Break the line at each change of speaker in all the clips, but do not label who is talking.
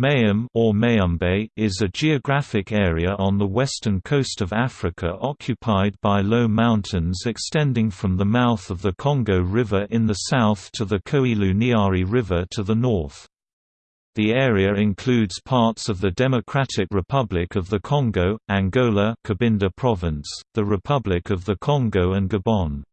Mayombe or Mayumbe is a geographic area on the western coast of Africa occupied by low mountains extending from the mouth of the Congo River in the south to the Kouilou-Niari River to the north. The area includes parts of the Democratic Republic of the Congo, Angola Cabinda Province, the Republic of the Congo and Gabon.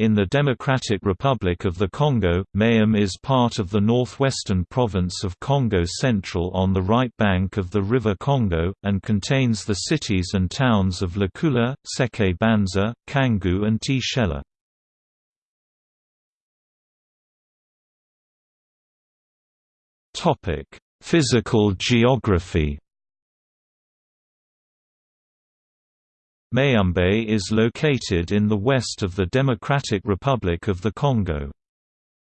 In the Democratic Republic of the Congo, Mayombe is part of the northwestern province of Kongo Central on the right bank of the River Congo, and contains the cities and towns of Lukula, Seke Banza, Kangu and Tshela. Physical geography Mayumbe is located in the west of the Democratic Republic of the Congo.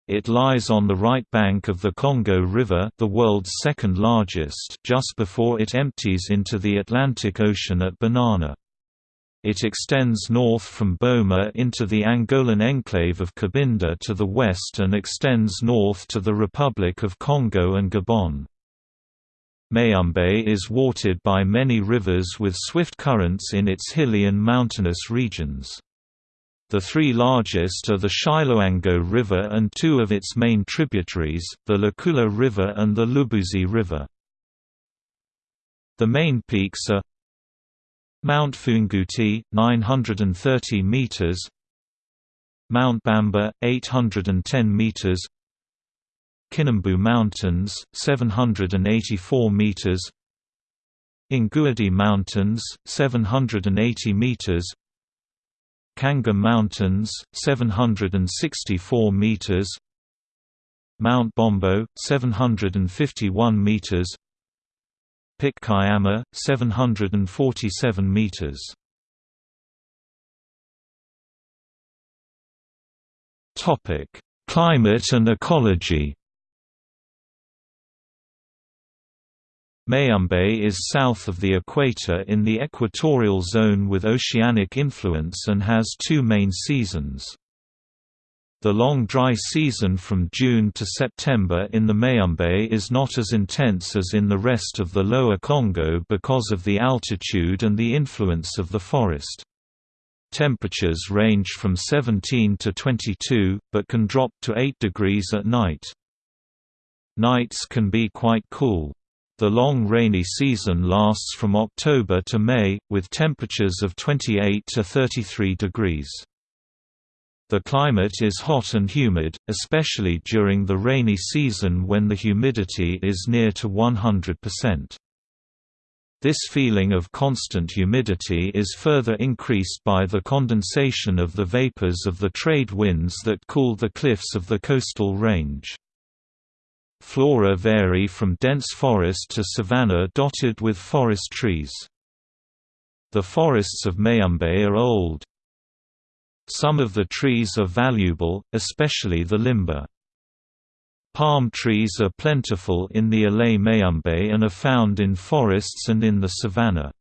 It lies on the right bank of the Congo River the world's second largest just before it empties into the Atlantic Ocean at Banana. It extends north from Boma into the Angolan enclave of Cabinda to the west and extends north to the Republic of Congo and Gabon. Mayumbe is watered by many rivers with swift currents in its hilly and mountainous regions. The three largest are the Chiloango River and two of its main tributaries, the Lukula River and the Lubuzi River. The main peaks are Mount Funguti, 930 meters, Mount Bamba, 810 meters, Kinambu Mountains, 784 meters. Inguadi Mountains, 780 meters. Kanga Mountains, 764 meters. Mount Bombo, 751 meters. Kayama, 747 meters. Topic: Climate and ecology. Mayumbe is south of the equator in the equatorial zone with oceanic influence and has two main seasons. The long dry season from June to September in the Mayumbe is not as intense as in the rest of the lower Congo because of the altitude and the influence of the forest. Temperatures range from 17 to 22, but can drop to 8 degrees at night. Nights can be quite cool. The long rainy season lasts from October to May, with temperatures of 28 to 33 degrees. The climate is hot and humid, especially during the rainy season when the humidity is near to 100%. This feeling of constant humidity is further increased by the condensation of the vapors of the trade winds that cool the cliffs of the coastal range. Flora vary from dense forest to savanna dotted with forest trees. The forests of Mayumbe are old. Some of the trees are valuable, especially the limba. Palm trees are plentiful in the Alai Mayumbe and are found in forests and in the savanna.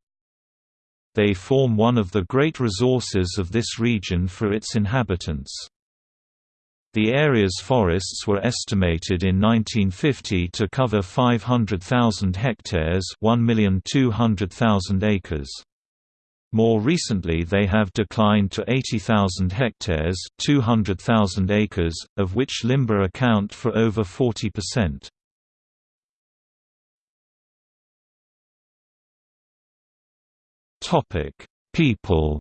They form one of the great resources of this region for its inhabitants. The area's forests were estimated in 1950 to cover 500,000 hectares 1,200,000 acres. More recently they have declined to 80,000 hectares 200,000 acres, of which limba account for over 40%. People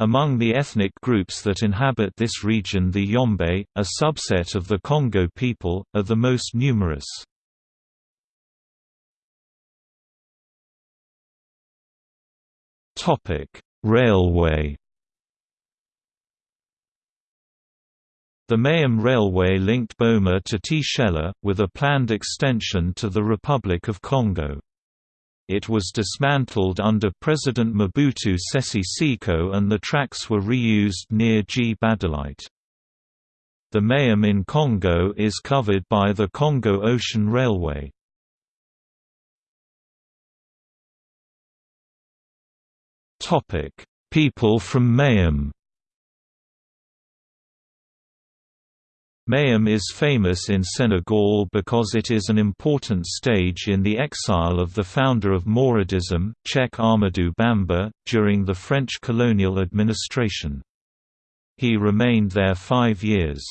Among the ethnic groups that inhabit this region the Yombe, a subset of the Kongo people, are the most numerous. Railway The Mayombe Railway linked Boma to Tshela, with a planned extension to the Republic of Congo. It was dismantled under President Mobutu Sese Seko and the tracks were reused near Gbadolite. The Mayombe in Congo is covered by the Congo Ocean Railway. People from Mayombe Mayombe is famous in Senegal because it is an important stage in the exile of the founder of Mouridism, Cheikh Ahmadou Bamba, during the French colonial administration. He remained there five years.